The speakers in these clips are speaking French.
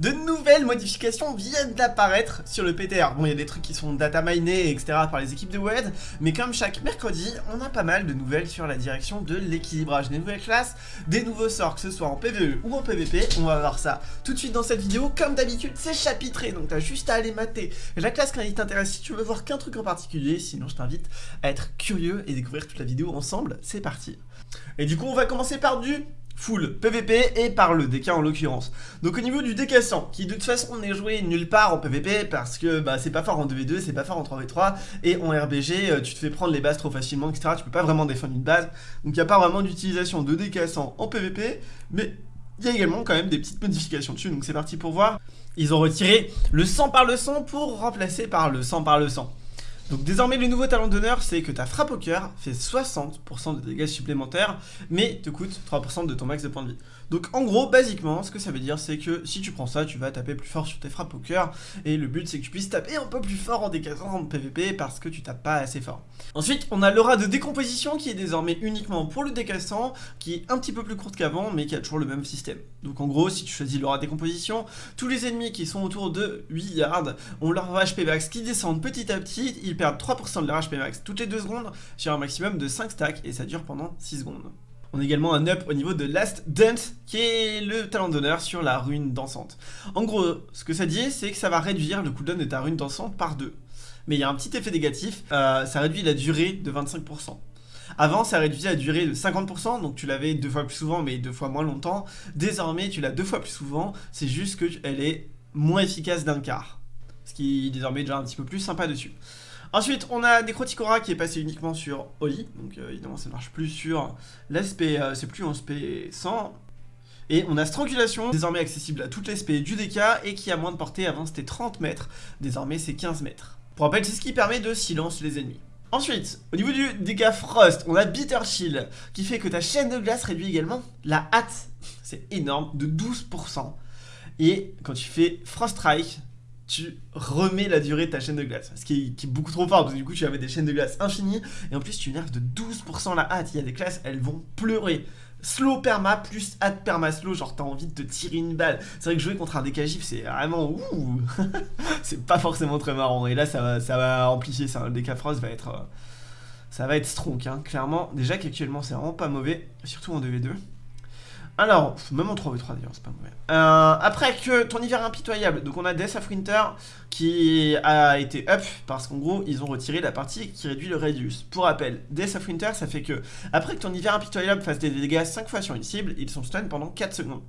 De nouvelles modifications viennent d'apparaître sur le PTR. Bon, il y a des trucs qui sont data minés, etc. par les équipes de WED, mais comme chaque mercredi, on a pas mal de nouvelles sur la direction de l'équilibrage des nouvelles classes, des nouveaux sorts, que ce soit en PvE ou en PvP. On va voir ça tout de suite dans cette vidéo. Comme d'habitude, c'est chapitré, donc t'as juste à aller mater la classe qui t'intéresse si tu veux voir qu'un truc en particulier. Sinon, je t'invite à être curieux et découvrir toute la vidéo ensemble. C'est parti. Et du coup, on va commencer par du full PVP et par le DK en l'occurrence. Donc au niveau du DK 100, qui de toute façon n'est joué nulle part en PVP parce que bah, c'est pas fort en 2v2, c'est pas fort en 3v3 et en RBG euh, tu te fais prendre les bases trop facilement etc. Tu peux pas vraiment défendre une base donc il n'y a pas vraiment d'utilisation de DK 100 en PVP mais il y a également quand même des petites modifications dessus donc c'est parti pour voir. Ils ont retiré le 100 par le 100 pour remplacer par le 100 par le 100. Donc désormais le nouveau talent d'honneur c'est que ta frappe au cœur fait 60% de dégâts supplémentaires mais te coûte 3% de ton max de points de vie. Donc en gros, basiquement, ce que ça veut dire, c'est que si tu prends ça, tu vas taper plus fort sur tes frappes au cœur, et le but c'est que tu puisses taper un peu plus fort en décassant en PVP parce que tu tapes pas assez fort. Ensuite, on a l'aura de décomposition qui est désormais uniquement pour le décassant, qui est un petit peu plus courte qu'avant, mais qui a toujours le même système. Donc en gros, si tu choisis l'aura décomposition, tous les ennemis qui sont autour de 8 yards ont leur HP max qui descendent petit à petit, ils perdent 3% de leur HP max toutes les 2 secondes sur un maximum de 5 stacks, et ça dure pendant 6 secondes. On a également un up au niveau de Last Dance, qui est le talent d'honneur sur la rune dansante. En gros, ce que ça dit, c'est que ça va réduire le cooldown de ta rune dansante par deux. Mais il y a un petit effet négatif, euh, ça réduit la durée de 25%. Avant, ça réduisait la durée de 50%, donc tu l'avais deux fois plus souvent, mais deux fois moins longtemps. Désormais, tu l'as deux fois plus souvent, c'est juste qu'elle est moins efficace d'un quart. Ce qui est désormais déjà un petit peu plus sympa dessus. Ensuite, on a Necroticora qui est passé uniquement sur Oli. Donc euh, évidemment, ça ne marche plus sur l'aspect, euh, c'est plus en SP 100. Et on a Strangulation, désormais accessible à toutes les SP du DK et qui a moins de portée. Avant, c'était 30 mètres. Désormais, c'est 15 mètres. Pour rappel, c'est ce qui permet de silence les ennemis. Ensuite, au niveau du dégât Frost, on a Bitter Shield qui fait que ta chaîne de glace réduit également la hâte. C'est énorme, de 12%. Et quand tu fais Frost Strike, tu remets la durée de ta chaîne de glace. Ce qui est, beaucoup trop fort, parce que du coup tu avais des chaînes de glace infinies, et en plus tu nerfs de 12% la hâte. Il y a des classes, elles vont pleurer. Slow perma plus hâte perma slow, genre t'as envie de te tirer une balle. C'est vrai que jouer contre un décagif, c'est vraiment ouh C'est pas forcément très marrant. Et là, ça va, ça va amplifier ça. Le DK Frost va être. Euh, ça va être strong, hein, clairement. Déjà qu'actuellement, c'est vraiment pas mauvais, surtout en 2v2. Alors, même en 3v3 d'ailleurs, c'est pas mauvais. Euh, après que ton hiver impitoyable, donc on a Death of Winter qui a été up parce qu'en gros ils ont retiré la partie qui réduit le radius. Pour rappel, Death of Winter ça fait que après que ton hiver impitoyable fasse des dégâts 5 fois sur une cible, ils sont stun pendant 4 secondes.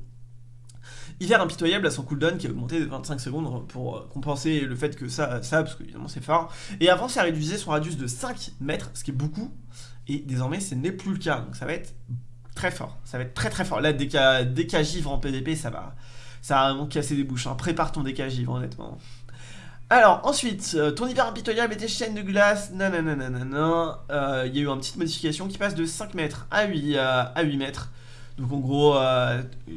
Hiver impitoyable a son cooldown qui a augmenté de 25 secondes pour euh, compenser le fait que ça, ça parce qu'évidemment c'est fort. Et avant ça réduisait son radius de 5 mètres, ce qui est beaucoup. Et désormais ce n'est plus le cas, donc ça va être Très fort. Ça va être très très fort. Là, dès qu'à givre en PvP, ça va, ça va vraiment casser des bouches. Hein. Prépare ton DK givre, honnêtement. Alors, ensuite, euh, ton hiver impitoyable et tes chaînes de glace, nanana, euh, il y a eu une petite modification qui passe de 5 mètres à 8, euh, à 8 mètres. Donc en gros,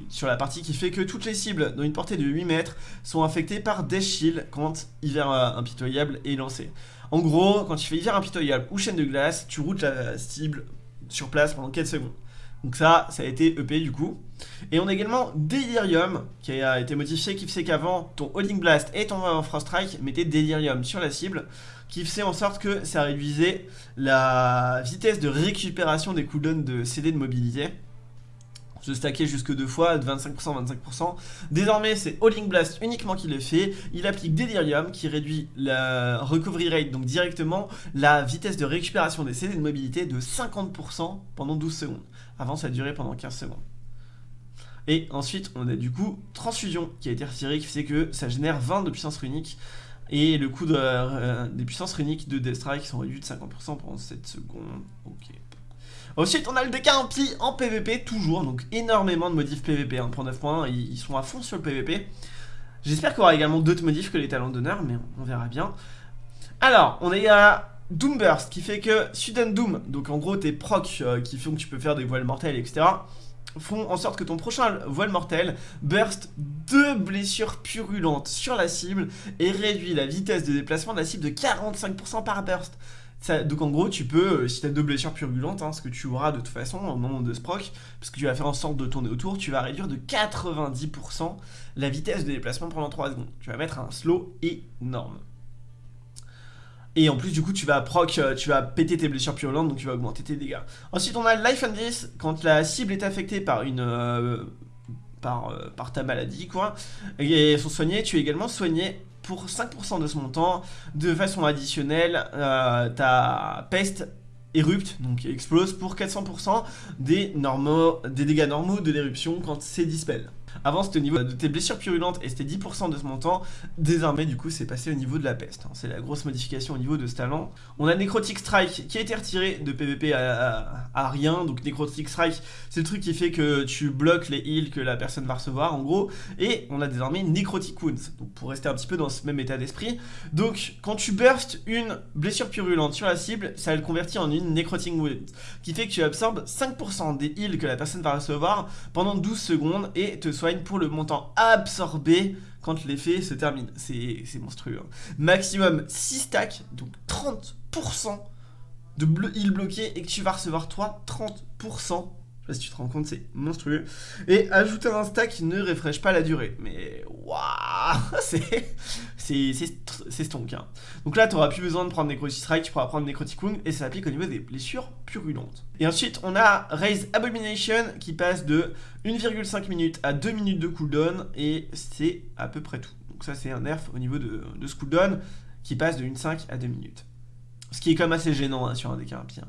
sur la partie qui fait que toutes les cibles dans une portée de 8 mètres sont affectées par des shields quand hiver impitoyable est lancé. En gros, quand tu fais hiver impitoyable ou chaîne de glace, tu routes la cible sur place pendant 4 secondes. Donc ça, ça a été EP du coup. Et on a également Delirium qui a été modifié, qui fait qu'avant ton Holding Blast et ton Frost Strike mettaient Delirium sur la cible, qui faisait en sorte que ça réduisait la vitesse de récupération des cooldowns de CD de mobilité. Se stacker jusque deux fois, de 25%, 25%. Désormais, c'est Holding Blast uniquement qui le fait. Il applique Delirium qui réduit la recovery rate, donc directement la vitesse de récupération des CD de mobilité de 50% pendant 12 secondes. Avant, ça a duré pendant 15 secondes. Et ensuite, on a du coup Transfusion qui a été retiré, qui fait que ça génère 20 de puissance runique. Et le coût euh, des puissances runiques de Death Strike sont réduits de 50% pendant 7 secondes. Ok. Ensuite, on a le DK en PvP, toujours. Donc, énormément de modifs PvP. Hein, pour 9 points, ils, sont à fond sur le PvP. J'espère qu'il y aura également d'autres modifs que les talents d'honneur, mais on verra bien. Alors, on est à Doomburst qui fait que Sudden Doom, donc en gros tes procs euh, qui font que tu peux faire des voiles mortelles, etc., font en sorte que ton prochain voile mortel burst deux blessures purulentes sur la cible et réduit la vitesse de déplacement de la cible de 45% par burst. donc en gros, tu peux, euh, si tu as deux blessures purulentes, hein, ce que tu auras de toute façon au moment de ce proc, parce que tu vas faire en sorte de tourner autour, tu vas réduire de 90% la vitesse de déplacement pendant 3 secondes. Tu vas mettre un slow énorme. Et en plus, du coup, tu vas proc, euh, tu vas péter tes blessures purulentes, donc tu vas augmenter tes dégâts. Ensuite, on a Life and Death, quand la cible est affectée par une... Euh, par, euh, par, ta maladie, quoi, et sont soignés, tu es également soigné pour 5% de ce montant. De façon additionnelle, ta peste érupte, donc explose pour 400% des, normaux, des dégâts normaux de l'éruption quand c'est dispel. Avant c'était au niveau de tes blessures purulentes et c'était 10% de ce montant. Désormais du coup c'est passé au niveau de la peste. Hein. C'est la grosse modification au niveau de ce talent. On a Necrotic Strike qui a été retiré de PvP à, rien. Donc Necrotic Strike c'est le truc qui fait que tu bloques les heals que la personne va recevoir en gros. Et on a désormais Necrotic Wounds. Donc pour rester un petit peu dans ce même état d'esprit. Donc quand tu burst une blessure purulente sur la cible, ça le convertit en une Necrotic Wounds. Qui fait que tu absorbes 5% des heals que la personne va recevoir pendant 12 secondes et te pour le montant absorbé quand l'effet se termine. C'est monstrueux. Hein. Maximum 6 stacks, donc 30% de heal bloqué et que tu vas recevoir toi 30% sais pas si tu te rends compte, c'est monstrueux. Et ajouter un stack ne refresh pas la durée. Mais waouh C'est stonk. Hein. Donc là, tu n'auras plus besoin de prendre Necrotic Strike, tu pourras prendre Necrotic Wound et ça s'applique au niveau des blessures purulentes. Et ensuite, on a Raise Abomination qui passe de 1,5 minutes à 2 minutes de cooldown et c'est à peu près tout. Donc ça, c'est un nerf au niveau de, de ce cooldown qui passe de 1,5 à 2 minutes. Ce qui est quand même assez gênant hein, sur un deck rapide.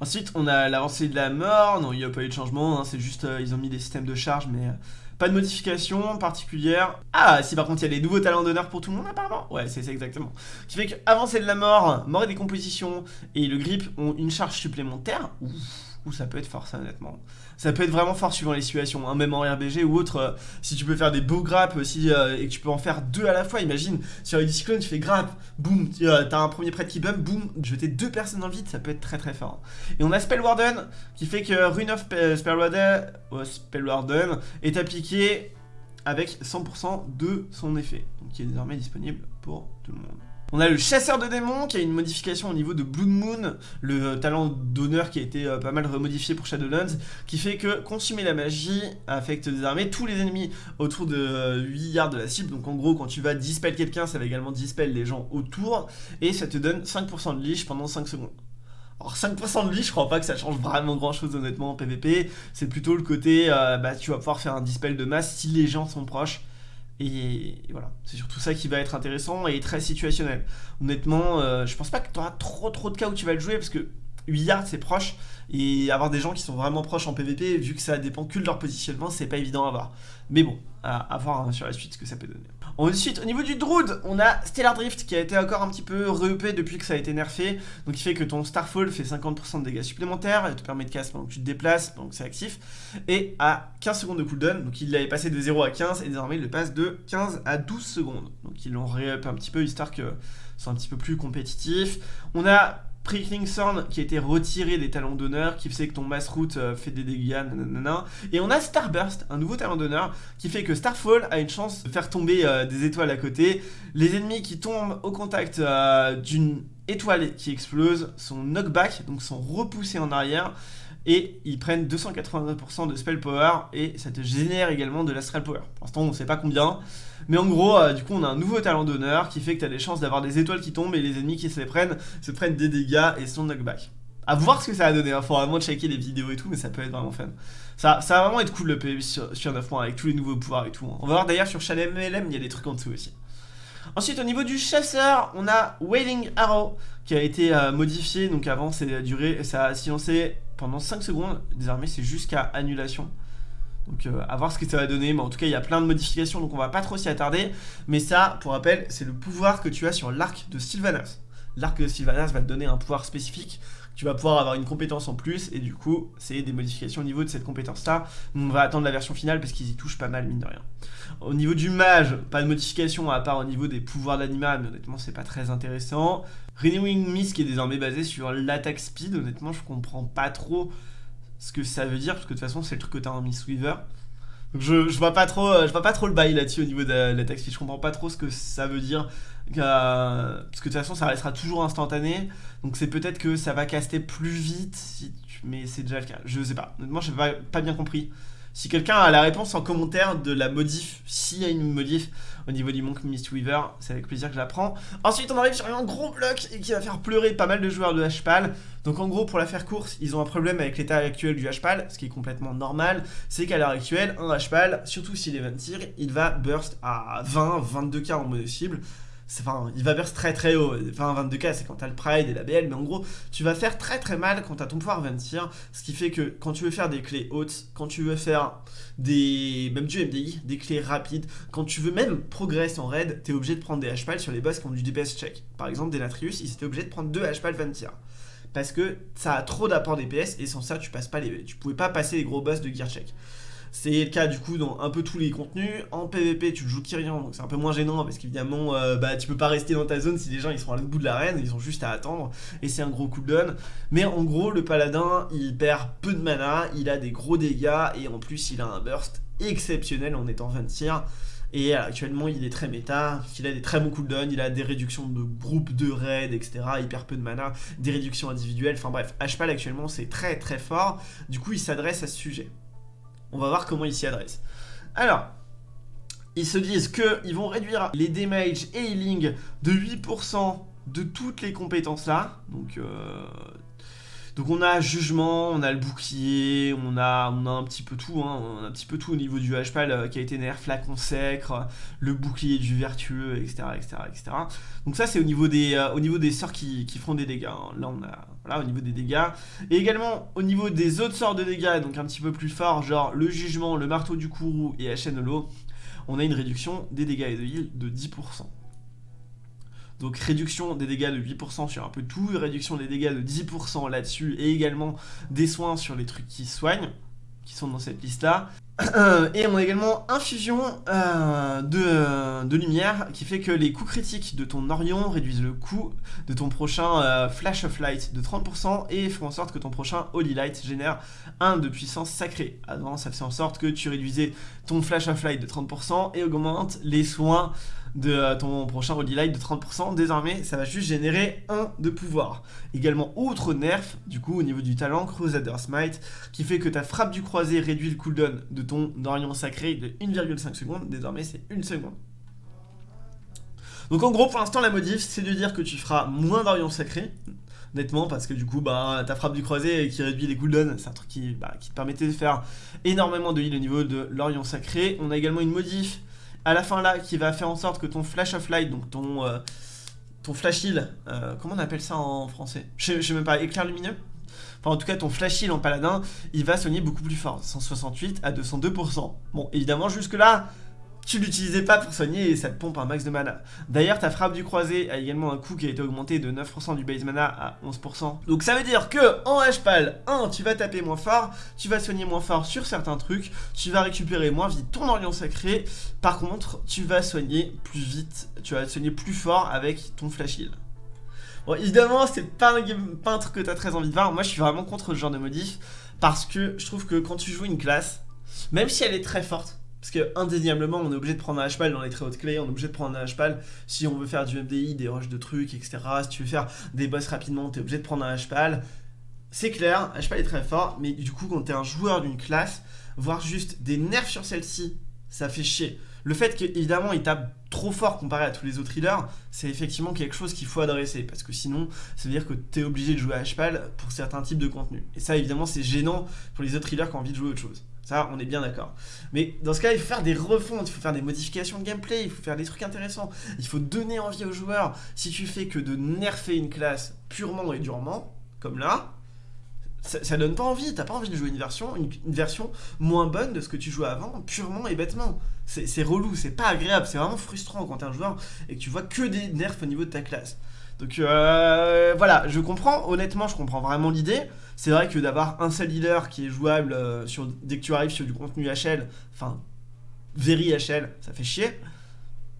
Ensuite, on a l'avancée de la mort. Non, il n'y a pas eu de changement. Hein, c'est juste, euh, ils ont mis des systèmes de charge, mais euh, pas de modification particulière. Ah, si par contre, il y a des nouveaux talents d'honneur pour tout le monde, apparemment. Ouais, c'est ça exactement. Qui fait qu'avancer de la mort, mort et décomposition et le grip ont une charge supplémentaire. Ouf ça peut être fort ça honnêtement. Ça peut être vraiment fort suivant les situations, hein, même en RBG ou autre, euh, si tu peux faire des beaux grappes aussi euh, et que tu peux en faire deux à la fois, imagine, sur les cyclone tu fais grappe, boum, euh, t'as un premier prêtre qui bump, boum, jeter deux personnes dans le vide, ça peut être très très fort. Et on a Spellwarden, qui fait que Rune of Spellwarden, Spellwarden est appliqué avec 100% de son effet, donc qui est désormais disponible pour tout le monde. On a le chasseur de démons qui a une modification au niveau de Blood Moon, le talent d'honneur qui a été euh, pas mal remodifié pour Shadowlands, qui fait que consumer la magie affecte désormais tous les ennemis autour de 8 euh, yards de la cible. Donc en gros, quand tu vas dispel quelqu'un, ça va également dispel les gens autour, et ça te donne 5% de leash pendant 5 secondes. Alors 5% de leash, je crois pas que ça change vraiment grand chose honnêtement en PvP, c'est plutôt le côté, euh, bah tu vas pouvoir faire un dispel de masse si les gens sont proches, et, voilà, c'est surtout ça qui va être intéressant et très situationnel. Honnêtement, euh, je pense pas que tu auras trop trop de cas où tu vas le jouer parce que 8 yards c'est proche et avoir des gens qui sont vraiment proches en PvP vu que ça dépend que de leur positionnement c'est pas évident à voir. Mais bon, à, voir hein, sur la suite ce que ça peut donner. Ensuite, au niveau du Druid, on a Stellar Drift qui a été encore un petit peu re depuis que ça a été nerfé. Donc il fait que ton Starfall fait 50% de dégâts supplémentaires, et te permet de casse pendant que tu te déplaces, donc c'est actif. Et à 15 secondes de cooldown, donc il l'avait passé de 0 à 15 et désormais il le passe de 15 à 12 secondes. Donc ils l'ont re-up un petit peu histoire que soit un petit peu plus compétitif. On a Prickling Thorn qui a été retiré des talents d'honneur, qui fait que ton mass route euh, fait des dégâts. Et on a Starburst, un nouveau talent d'honneur, qui fait que Starfall a une chance de faire tomber euh, des étoiles à côté. Les ennemis qui tombent au contact euh, d'une étoile qui explose sont knockback, donc sont repoussés en arrière et ils prennent 280% de spell power et ça te génère également de l'astral power. Pour l'instant on sait pas combien, mais en gros euh, du coup on a un nouveau talent d'honneur qui fait que tu as des chances d'avoir des étoiles qui tombent et les ennemis qui se les prennent se prennent des dégâts et sont knockback. À voir ce que ça va donner, il hein. faut vraiment checker les vidéos et tout, mais ça peut être vraiment fun. Ça, ça va vraiment être cool le PvP sur, sur 9 mois avec tous les nouveaux pouvoirs et tout. Hein. On va voir d'ailleurs sur Chalet MLM, il y a des trucs en dessous aussi. Ensuite, au niveau du chasseur, on a Wailing Arrow qui a été euh, modifié. Donc avant, c'est duré, ça a silencé pendant 5 secondes. Désormais, c'est jusqu'à annulation. Donc euh, à voir ce que ça va donner, mais en tout cas il y a plein de modifications donc on va pas trop s'y attarder. Mais ça, pour rappel, c'est le pouvoir que tu as sur l'arc de Sylvanas. L'arc de Sylvanas va te donner un pouvoir spécifique tu vas pouvoir avoir une compétence en plus et du coup c'est des modifications au niveau de cette compétence là on va attendre la version finale parce qu'ils y touchent pas mal mine de rien au niveau du mage pas de modification à part au niveau des pouvoirs d'animal mais honnêtement c'est pas très intéressant Renewing Mist qui est désormais basé sur l'attaque speed honnêtement je comprends pas trop ce que ça veut dire parce que de toute façon c'est le truc que t'as en Mistweaver Donc je, vois pas trop, je vois pas trop le bail là-dessus au niveau de la text Je comprends pas trop ce que ça veut dire. parce que de toute façon, ça restera toujours instantané. Donc c'est peut-être que ça va caster plus vite, si mais c'est déjà le cas. Je sais pas. Honnêtement, j'ai pas, pas bien compris. Si quelqu'un a la réponse en commentaire de la modif, s'il y a une modif au niveau du Monk Mistweaver, c'est avec plaisir que je la prends. Ensuite, on arrive sur un gros bloc qui va faire pleurer pas mal de joueurs de HPAL. Donc en gros, pour la faire course, ils ont un problème avec l'état actuel du HPAL, ce qui est complètement normal. C'est qu'à l'heure actuelle, un HPAL, surtout s'il est 20 tir, il va burst à 20, 22k en mono cible enfin, il va burst très très haut. Enfin, 22k, c'est quand t'as le Pride et la BL, mais en gros, tu vas faire très très mal quand t'as ton pouvoir 20 tir, ce qui fait que quand tu veux faire des clés hautes, quand tu veux faire des, même du MDI, des clés rapides, quand tu veux même progresser en raid, t'es obligé de prendre des HPAL sur les boss qui ont du DPS check. Par exemple, Denatrius, ils étaient obligés de prendre deux HPAL 20 tir. Parce que ça a trop d'apport DPS et sans ça, tu passes pas les, tu pouvais pas passer les gros boss de gear check. C'est le cas du coup dans un peu tous les contenus. En PvP, tu joues Kyrian, donc c'est un peu moins gênant parce qu'évidemment, euh, bah, tu peux pas rester dans ta zone si les gens sont à l'autre bout de l'arène, ils ont juste à attendre et c'est un gros cooldown. Mais en gros, le paladin il perd peu de mana, il a des gros dégâts et en plus il a un burst exceptionnel en étant 20 tir. Et actuellement, il est très méta, il a des très bons cooldowns, il a des réductions de groupes de raids, etc. Il perd peu de mana, des réductions individuelles. Enfin bref, HPAL actuellement, c'est très très fort. Du coup, il s'adresse à ce sujet. On va voir comment ils s'y adressent. Alors, ils se disent qu'ils vont réduire les damage et healing de 8% de toutes les compétences là. Donc, euh, donc on a jugement, on a le bouclier, on a, on a un petit peu tout, hein. on a un petit peu tout au niveau du HPAL euh, qui a été nerf, la consacre, le bouclier du vertueux, etc. etc., etc. Donc ça c'est au, niveau des, euh, sorts qui, qui font des dégâts. Hein. Là on a au niveau des dégâts. Et également au niveau des autres sorts de dégâts, donc un petit peu plus fort, genre le jugement, le marteau du courroux et l'eau, on a une réduction des dégâts et de heal de 10%. Donc réduction des dégâts de 8% sur un peu tout, réduction des dégâts de 10% là-dessus, et également des soins sur les trucs qui soignent, qui sont dans cette liste-là. et on a également infusion euh, de, de, lumière qui fait que les coups critiques de ton Orion réduisent le coût de ton prochain euh, Flash of Light de 30% et font en sorte que ton prochain Holy Light génère 1 de puissance sacrée. Avant, ça fait en sorte que tu réduisais ton Flash of Light de 30% et augmente les soins de euh, ton prochain Holy Light de 30%. Désormais, ça va juste générer 1 de pouvoir. Également, autre nerf, du coup, au niveau du talent, Crusader Smite, qui fait que ta frappe du croisé réduit le cooldown de ton Dorian sacré de 1,5 secondes. Désormais, c'est 1 seconde. Donc en gros, pour l'instant, la modif, c'est de dire que tu feras moins d'Orion sacré, nettement, parce que du coup, bah, ta frappe du croisé qui réduit les cooldowns, c'est un truc qui, bah, qui te permettait de faire énormément de heal au niveau de l'Orion sacré. On a également une modif à la fin là qui va faire en sorte que ton flash of light, donc ton, euh, ton flash heal, euh, comment on appelle ça en français? Je, sais même pas, éclair lumineux? Enfin, en tout cas, ton flash heal en paladin, il va soigner beaucoup plus fort. 168 à 202%. Bon, évidemment, jusque-là, tu l'utilisais pas pour soigner et ça te pompe un max de mana. D'ailleurs, ta frappe du croisé a également un coût qui a été augmenté de 9% du base mana à 11%. Donc ça veut dire que en HPAL, 1, tu vas taper moins fort, tu vas soigner moins fort sur certains trucs, tu vas récupérer moins vite ton Orient Sacré, par contre, tu vas soigner plus vite, tu vas soigner plus fort avec ton Flash Heal. Bon, évidemment, c'est pas un, un truc que t'as très envie de voir, moi je suis vraiment contre ce genre de modif, parce que je trouve que quand tu joues une classe, même si elle est très forte, parce que indéniablement, on est obligé de prendre un HPAL dans les très hautes clés, on est obligé de prendre un HPAL si on veut faire du MDI, des rushs de trucs, etc. Si tu veux faire des boss rapidement, t'es obligé de prendre un HPAL. C'est clair, HPAL est très fort, mais du coup, quand t'es un joueur d'une classe, voir juste des nerfs sur celle-ci, ça fait chier. Le fait qu'évidemment il tape trop fort comparé à tous les autres healers, c'est effectivement quelque chose qu'il faut adresser, parce que sinon, ça veut dire que tu es obligé de jouer à HPAL pour certains types de contenus. Et ça, évidemment, c'est gênant pour les autres healers qui ont envie de jouer autre chose. Ça, on est bien d'accord. Mais dans ce cas, il faut faire des refontes, il faut faire des modifications de gameplay, il faut faire des trucs intéressants. Il faut donner envie aux joueurs. Si tu fais que de nerfer une classe purement et durement, comme là, ça, donne pas envie. T'as pas envie de jouer une version, une, version moins bonne de ce que tu jouais avant, purement et bêtement. C'est relou, c'est pas agréable, c'est vraiment frustrant quand t'es un joueur et que tu vois que des nerfs au niveau de ta classe. Donc euh, voilà, je comprends, honnêtement, je comprends vraiment l'idée. C'est vrai que d'avoir un seul leader qui est jouable euh, sur, dès que tu arrives sur du contenu HL, enfin, very HL, ça fait chier.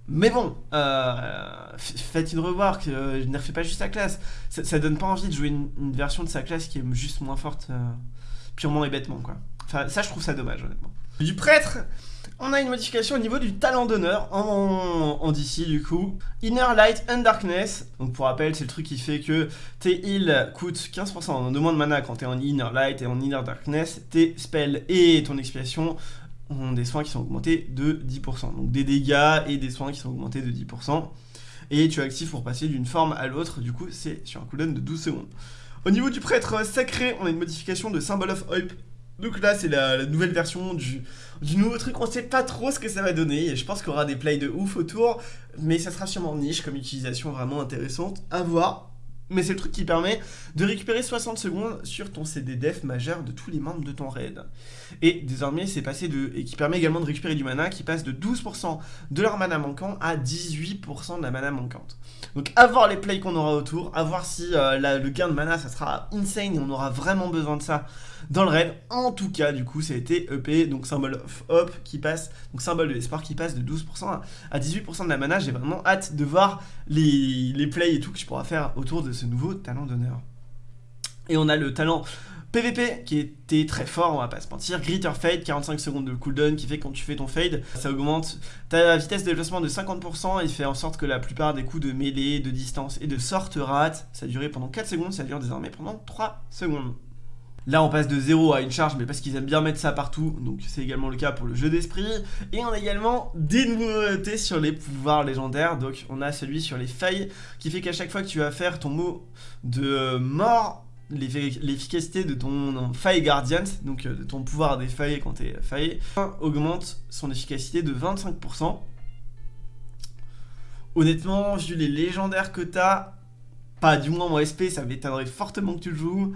Mais bon, euh, faites une que euh, ne refait pas juste sa classe. Ça, donne pas envie de jouer une, version de sa classe qui est juste moins forte, purement et bêtement, quoi. Enfin, ça, je trouve ça dommage, honnêtement. Du prêtre, on a une modification au niveau du talent d'honneur en, DC du coup. Inner Light and Darkness, donc pour rappel c'est le truc qui fait que tes heals coûtent 15% de moins de mana quand t'es en Inner Light et en Inner Darkness, tes spells et ton expiation ont des soins qui sont augmentés de 10%, donc des dégâts et des soins qui sont augmentés de 10%. Et tu actives pour passer d'une forme à l'autre, du coup c'est sur un cooldown de 12 secondes. Au niveau du prêtre sacré, on a une modification de Symbol of Hope donc là, c'est la, nouvelle version du, nouveau truc. On sait pas trop ce que ça va donner. Je pense qu'il y aura des plays de ouf autour. Mais ça sera sûrement niche comme utilisation vraiment intéressante. À voir. Mais c'est le truc qui permet de récupérer 60 secondes sur ton CD def majeur de tous les membres de ton raid. Et désormais, c'est passé de. Et qui permet également de récupérer du mana qui passe de 12% de leur mana manquant à 18% de la mana manquante. Donc, à voir les plays qu'on aura autour, à voir si euh, le gain de mana ça sera insane et on aura vraiment besoin de ça dans le raid. En tout cas, du coup, ça a été EP, donc symbole of hope qui passe, donc symbole de l'espoir qui passe de 12% à 18% de la mana. J'ai vraiment hâte de voir les, les plays et tout que tu pourras faire autour de ce nouveau talent d'honneur. Et on a le talent PVP qui était très fort, on va pas se mentir. Gritter Fade, 45 secondes de cooldown qui fait quand tu fais ton fade, ça augmente ta vitesse de déplacement de 50% et fait en sorte que la plupart des coups de mêlée, de distance et de sorte rate. Ça a duré pendant 4 secondes, ça dure désormais pendant 3 secondes. Là, on passe de 0 à une charge, mais parce qu'ils aiment bien mettre ça partout, donc c'est également le cas pour le jeu d'esprit. Et on a également des nouveautés sur les pouvoirs légendaires, donc on a celui sur les failles, qui fait qu'à chaque fois que tu vas faire ton mot de mort, l'efficacité de ton faille guardian, donc euh, de ton pouvoir des failles quand t'es faillé, augmente son efficacité de 25%. Honnêtement, vu les légendaires que t'as, pas du moins en SP, ça m'étonnerait fortement que tu le joues.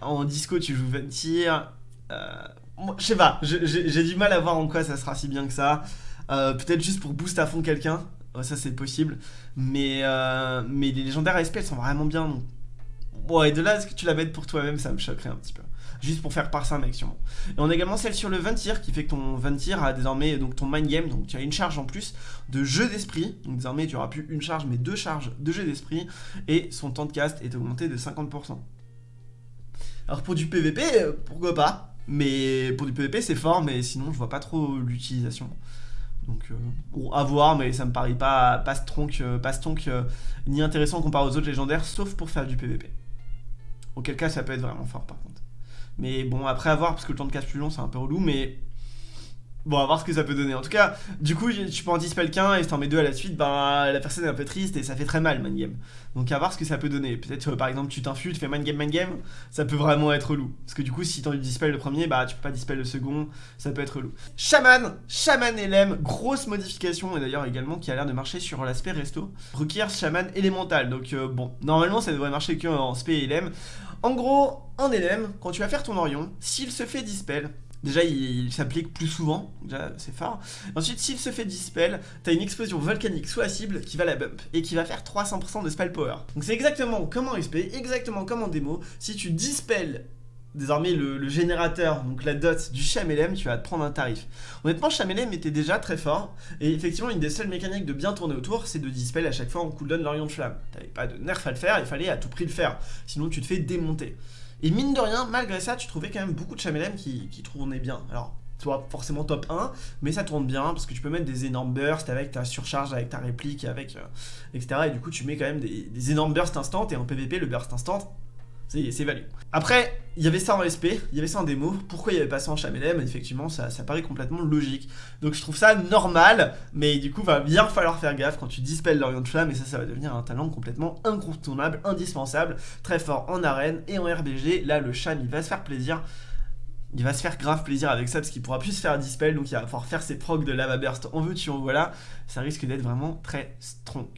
En disco, tu joues Ventir. Euh, je sais pas, j'ai du mal à voir en quoi ça sera si bien que ça. Euh, peut-être juste pour boost à fond quelqu'un, ça c'est possible. Mais, euh, les légendaires ASP elles sont vraiment bien. Donc... Et de là, est-ce que tu la mettes pour toi-même, ça me choquerait un petit peu. Juste pour faire passer un mec sûrement. Et on a également celle sur le Ventir qui fait que ton Ventir a désormais donc ton mind game, donc tu as une charge en plus de jeu d'esprit. Donc désormais tu auras plus une charge mais deux charges de jeu d'esprit. Et son temps de cast est augmenté de 50%. Alors pour du PVP, euh, pourquoi pas Mais pour du PVP c'est fort, mais sinon je vois pas trop l'utilisation. Donc euh, à voir, mais ça me paraît pas, pas euh, pas ni intéressant comparé aux autres légendaires, sauf pour faire du PVP. Auquel cas ça peut être vraiment fort par contre. Mais bon, après à voir, parce que le temps de casse plus long c'est un peu relou, mais Bon, à voir ce que ça peut donner. En tout cas, du coup, tu peux en dispel qu'un et si t'en mets deux à la suite, bah la personne est un peu triste et ça fait très mal, mind game. Donc à voir ce que ça peut donner. Peut-être, euh, par exemple, tu t'infuses, tu fais mind game, mind game, ça peut vraiment être relou. Parce que du coup, si t'en dispel le premier, bah tu peux pas dispel le second, ça peut être relou. Shaman, Shaman LM, grosse modification et d'ailleurs également qui a l'air de marcher sur l'aspect resto. Requiert Shaman élémental. Donc euh, bon, normalement ça devrait marcher que en SP et LM. En gros, en LM, quand tu vas faire ton Orion, s'il se fait dispel, Déjà, il, s'applique plus souvent, déjà c'est fort. Ensuite, s'il se fait dispel, t'as une explosion volcanique sous la cible qui va la bump et qui va faire 300% de spell power. Donc c'est exactement comme en SP, exactement comme en démo. Si tu dispel désormais le, générateur, donc la dot du Chamelem, tu vas te prendre un tarif. Honnêtement, Chamelem était déjà très fort, et effectivement, une des seules mécaniques de bien tourner autour, c'est de dispel à chaque fois en cooldown l'Orient de Flamme. T'avais pas de nerf à le faire, il fallait à tout prix le faire, sinon tu te fais démonter. Et mine de rien, malgré ça, tu trouvais quand même beaucoup de Chamelem qui, qui tournaient bien. Alors, soit forcément top 1, mais ça tourne bien parce que tu peux mettre des énormes bursts avec ta surcharge, avec ta réplique, avec euh, etc. Et du coup, tu mets quand même des, des énormes bursts instant et en PvP, le burst instant, c'est value. Après, il y avait ça en SP, il y avait ça en démo. Pourquoi il n'y avait pas ça en Chamelem Effectivement, ça, ça, paraît complètement logique. Donc je trouve ça normal, mais du coup, va bien falloir faire gaffe quand tu dispelles l'Orient de Flamme, et ça, ça va devenir un talent complètement incontournable, indispensable, très fort en arène et en RBG. Là, le Cham, il va se faire plaisir. Il va se faire grave plaisir avec ça parce qu'il pourra plus se faire dispel donc il va pouvoir faire ses procs de lava burst en veux-tu en voilà. Ça risque d'être vraiment très strong.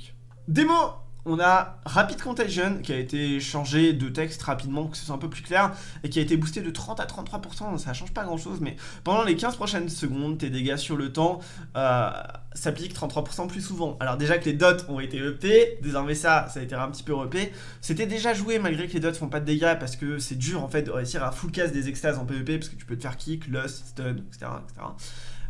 Démo on a Rapid Contagion qui a été changé de texte rapidement pour que ce soit un peu plus clair et qui a été boosté de 30 à 33%, ça change pas grand chose mais pendant les 15 prochaines secondes tes dégâts sur le temps euh, s'appliquent 33% plus souvent. Alors déjà que les dots ont été EP, désormais ça, ça a été un petit peu EP, c'était déjà joué malgré que les dots font pas de dégâts parce que c'est dur en fait de réussir à full cast des extases en PvP parce que tu peux te faire kick, lust, stun, etc. etc.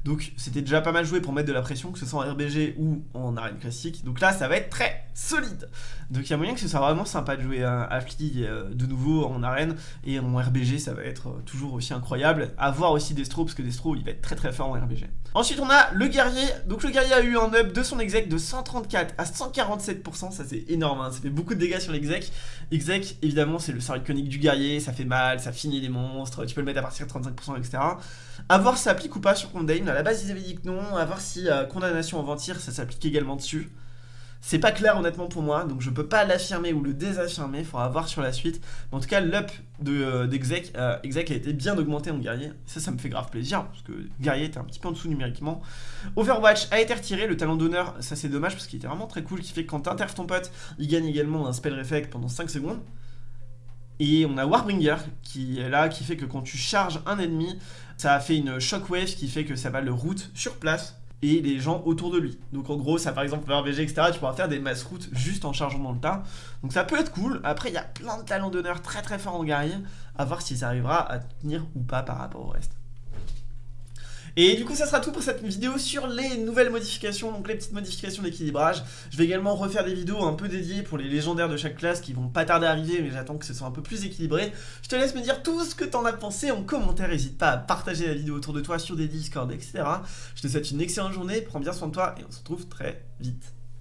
Donc c'était déjà pas mal joué pour mettre de la pression, que ce soit en RBG ou en arène classique. Donc là, ça va être très solide. Donc il y a moyen que ce soit vraiment sympa de jouer à Affli euh, de nouveau en arène. Et en RBG, ça va être euh, toujours aussi incroyable. À voir aussi Destro, parce que Destro, il va être très très fort en RBG. Ensuite, on a le guerrier. Donc le guerrier a eu un up de son exec de 134 à 147%. Ça, c'est énorme. Hein. Ça fait beaucoup de dégâts sur l'exec. Exec, évidemment, c'est le sort iconique du guerrier. Ça fait mal, ça finit les monstres. Tu peux le mettre à partir de 35%, etc. A voir si ça applique ou pas sur Condamn. À la base, ils avaient dit que non. À voir si euh, condamnation en ventir, ça s'applique également dessus. C'est pas clair honnêtement pour moi, donc je peux pas l'affirmer ou le désaffirmer, il faudra voir sur la suite. Mais en tout cas, l'up d'exec de, euh, a été bien augmenté en guerrier. Ça, ça me fait grave plaisir, parce que guerrier était un petit peu en dessous numériquement. Overwatch a été retiré, le talent d'honneur, ça c'est dommage, parce qu'il était vraiment très cool, qui fait que quand t'interfes ton pote, il gagne également un spell reflect pendant 5 secondes. Et on a Warbringer qui est là, qui fait que quand tu charges un ennemi, ça fait une shockwave qui fait que ça va le route sur place et les gens autour de lui. Donc en gros, ça par exemple, le RBG, etc., tu pourras faire des mass routes juste en chargeant dans le tas. Donc ça peut être cool. Après, il y a plein de talents d'honneur très très forts en guerrier, à voir si ça arrivera à tenir ou pas par rapport au reste. Et du coup, ça sera tout pour cette vidéo sur les nouvelles modifications, donc les petites modifications d'équilibrage. Je vais également refaire des vidéos un peu dédiées pour les légendaires de chaque classe qui vont pas tarder à arriver, mais j'attends que ce soit un peu plus équilibré. Je te laisse me dire tout ce que t'en as pensé en commentaire, n'hésite pas à partager la vidéo autour de toi sur des Discord, etc. Je te souhaite une excellente journée, prends bien soin de toi et on se retrouve très vite.